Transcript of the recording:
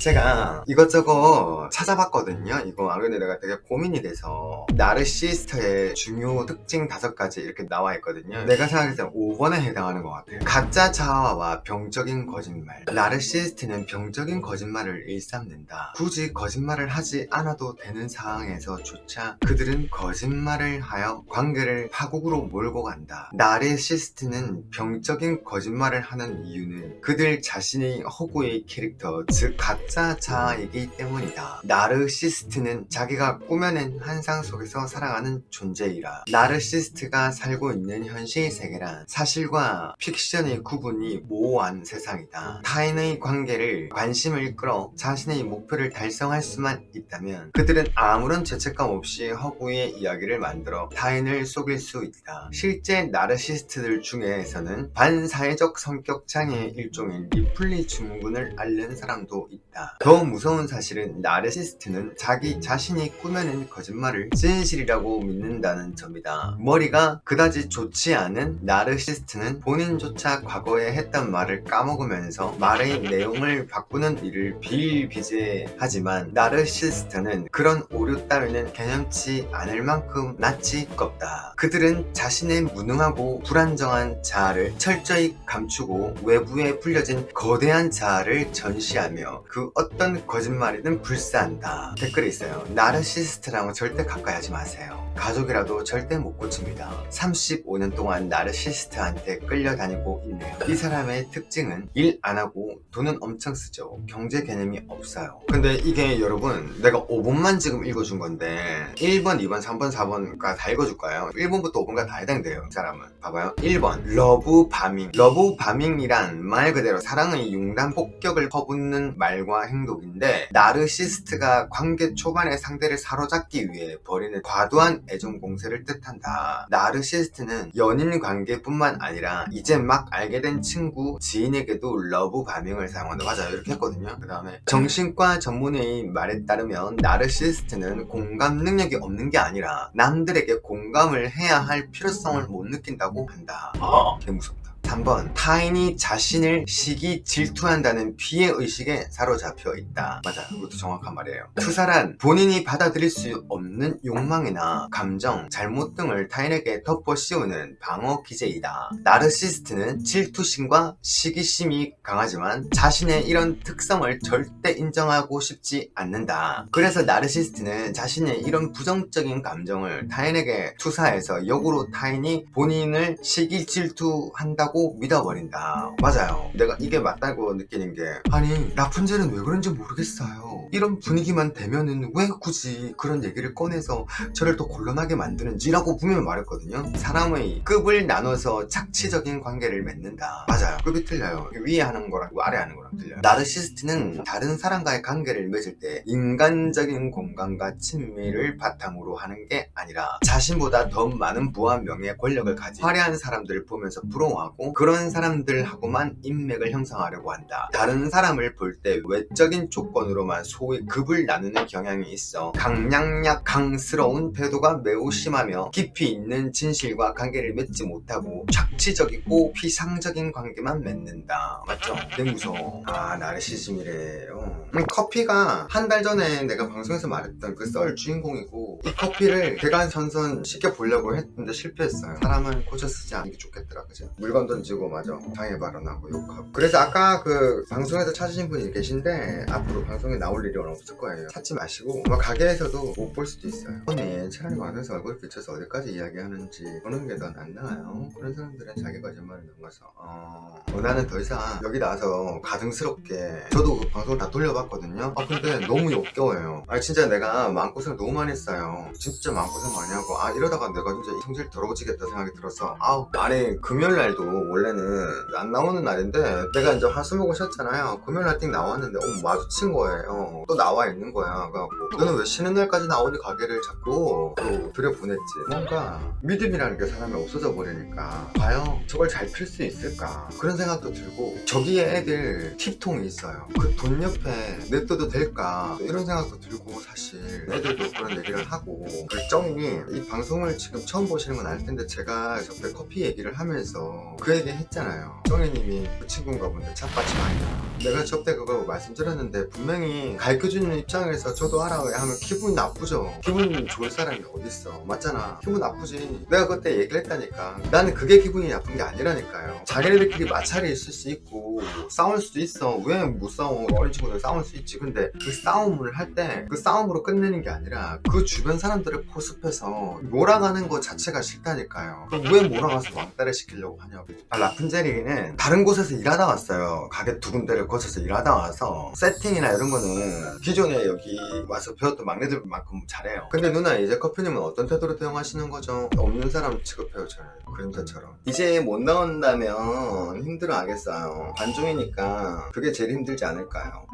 제가 이것저것 찾아봤거든요. 이거 안 그래도 내가 되게 고민이 돼서. 나르시스트의 중요 특징 다섯 가지 이렇게 나와 있거든요. 내가 생각했을 때 5번에 해당하는 것 같아요. 가짜 자아와 병적인 거짓말. 나르시스트는 병적인 거짓말을 일삼는다. 굳이 거짓말을 하지 않아도 되는 상황에서조차 그들은 거짓말을 하여 관계를 파국으로 몰고 간다. 나르시스트는 병적인 거짓말을 하는 이유는 그들 자신의 허구의 캐릭터 즉 가짜 자아이기 때문이다. 나르시스트는 자기가 꾸며낸 환상 속에서 살아가는 존재이라. 나르시스트가 살고 있는 현실 세계란 사실과 픽션의 구분이 모호한 세상이다. 타인의 관계를 관심을 끌어 자신의 목표를 달성할 수만 있다면 그들은 아무런 죄책감 없이 허구의 이야기를 만들어 타인을 속일 수 있다. 실제 나르시스트들 중에서는 반사회적 성격 장애의 일종인 리플리 증후군을 앓는 사람도 있다 더 무서운 사실은 나르시스트는 자기 자신이 꾸며낸 거짓말을 진실이라고 믿는다는 점이다. 머리가 그다지 좋지 않은 나르시스트는 본인조차 과거에 했던 말을 까먹으면서 말의 내용을 바꾸는 일을 비일비재하지만 나르시스트는 그런 오류 따위는 개념치 않을 만큼 낯이 두껍다. 그들은 자신의 무능하고 불안정한 자아를 철저히 감추고 외부에 불려진 거대한 자아를 전시하며 그 어떤 거짓말이든 불사한다. 댓글에 있어요. 나르시스트랑은 절대 가까이 하지 마세요. 가족이라도 절대 못 고칩니다. 35년 동안 나르시스트한테 끌려다니고 있네요. 이 사람의 특징은 일 안하고 돈은 엄청 쓰죠. 경제 개념이 없어요. 근데 이게 여러분 내가 5번만 지금 읽어준 건데 1번 2번 3번 4번까지 다 읽어줄 거예요. 1번부터 5번까지 다 해당돼요 이 사람은. 봐봐요. 1번. Love bombing. Love bombing이란 말 그대로 사랑의 융단 폭격을 퍼붓는 말과 행동인데 나르시스트가 관계 초반에 상대를 사로잡기 위해 벌이는 과도한 애정 공세를 뜻한다. 나르시스트는 연인 관계뿐만 아니라 이제 막 알게 된 친구 지인에게도 love bombing을 사용한다 맞아요 이렇게 했거든요. 그 다음에 정신과 전문의 말에 따르면 나르시스트는 공감 능력이 없는 게 아니라 남들에게 공감을 해야 할 필요성을 못 느낀다고 한다. 아, 개 무섭다 3번 타인이 자신을 시기 질투한다는 피해 의식에 사로잡혀 있다. 맞아. 이것도 정확한 말이에요. 투사란 본인이 받아들일 수 없는 욕망이나 감정, 잘못 등을 타인에게 덮어 씌우는 방어 기제이다. 나르시스트는 질투심과 시기심이 강하지만 자신의 이런 특성을 절대 인정하고 싶지 않는다. 그래서 나르시스트는 자신의 이런 부정적인 감정을 타인에게 투사해서 역으로 타인이 본인을 시기 질투한다고 믿어버린다. 맞아요. 내가 이게 맞다고 느끼는 게 아니 라푼젤은 왜 그런지 모르겠어요 이런 분위기만 되면은 왜 굳이 그런 얘기를 꺼내서 저를 더 곤란하게 만드는지 라고 분명히 말했거든요. 사람의 급을 나눠서 착취적인 관계를 맺는다. 맞아요. 급이 틀려요. 위에 하는 거랑 아래 하는 거랑 틀려요. 나르시스트는 다른 사람과의 관계를 맺을 때 인간적인 공간과 친밀을 바탕으로 하는 게 아니라 자신보다 더 많은 부와 명예 권력을 가진 화려한 사람들을 보면서 부러워하고 그런 사람들하고만 인맥을 형성하려고 한다. 다른 사람을 볼 때 외적인 조건으로만 소위 급을 나누는 경향이 있어. 강량약 강스러운 태도가 매우 심하며 깊이 있는 진실과 관계를 맺지 못하고 착취적이고 피상적인 관계만 맺는다. 맞죠? 되게 무서워. 아 나르시즘이래요. 음, 커피가 한 달 전에 내가 방송에서 말했던 그 썰 주인공이고 이 커피를 대간선선 시켜보려고 했는데 실패했어요. 사람은 고쳐 쓰지 않는 게 좋겠더라 그죠? 물건 던지고 맞아. 장애 발언하고 욕하고. 그래서 아까 그 방송에서 찾으신 분이 계신데 앞으로 방송에 나올 일이 없을 거예요. 찾지 마시고 뭐 가게에서도 못 볼 수도 있어요. 언니 차라리 와서 얼굴 비춰서 어디까지 이야기하는지 보는 게 더 낫나요? 그런 사람들은 자기 거짓말을 넘어서. 어... 어, 나는 더 이상 여기 나와서 가증스럽게 저도 그 방송을 다 돌려봤거든요. 아 근데 너무 역겨워요. 아 진짜 내가 마음고생을 너무 많이 했어요. 진짜 마음고생 많이 하고 아 이러다가 내가 진짜 성질 더러워지겠다 생각이 들어서 아우 아니 금요일날도 원래는 안 나오는 날인데 내가 이제 화수목을 쉬었잖아요. 금요일날 띵 나왔는데 어 마주친 거예요 또 나와 있는 거야. 그래갖고 너는 왜 쉬는 날까지 나오니 가게를 자꾸 또 들여보냈지? 뭔가 믿음이라는 게 사람이 없어져 버리니까 과연 저걸 잘 필 수 있을까? 그런 생각도 들고 저기에 애들 팁통이 있어요. 그 돈 옆에 냅둬도 될까? 이런 생각도 들고 사실 애들도 그런 얘기를 하고 그 정이 이 방송을 지금 처음 보시는 건알 텐데 제가 저때 커피 얘기를 하면서 그 얘기 했잖아요. 정혜님이 그 친구인가 본데 찻밭이 많이 나 내가 저때 그거 말씀드렸는데 분명히 가르쳐주는 입장에서 저도 왜 하면 기분이 나쁘죠. 기분 좋을 사람이 어딨어? 맞잖아. 기분 나쁘지. 내가 그때 얘기를 했다니까. 나는 그게 기분이 나쁜 게 아니라니까요. 자기네들끼리 마찰이 있을 수 있고 싸울 수도 있어. 왜 못 싸워? 어린 친구들 싸울 수 있지. 근데 그 싸움을 할 때 그 싸움으로 끝내는 게 아니라 그 주변 사람들을 포섭해서 몰아가는 것 자체가 싫다니까요. 그럼 왜 몰아가서 왕따를 시키려고 하냐고. 아, 라푼젤이는 다른 곳에서 일하다 왔어요. 가게 두 군데를 거쳐서 일하다 와서 세팅이나 이런 거는 기존에 여기 와서 배웠던 막내들만큼 잘해요 근데 누나 이제 커피님은 어떤 태도로 대응하시는 거죠? 없는 사람 취급해요 저를 그림자처럼 이제 못 나온다면 힘들어 하겠어요 반종이니까 그게 제일 힘들지 않을까요?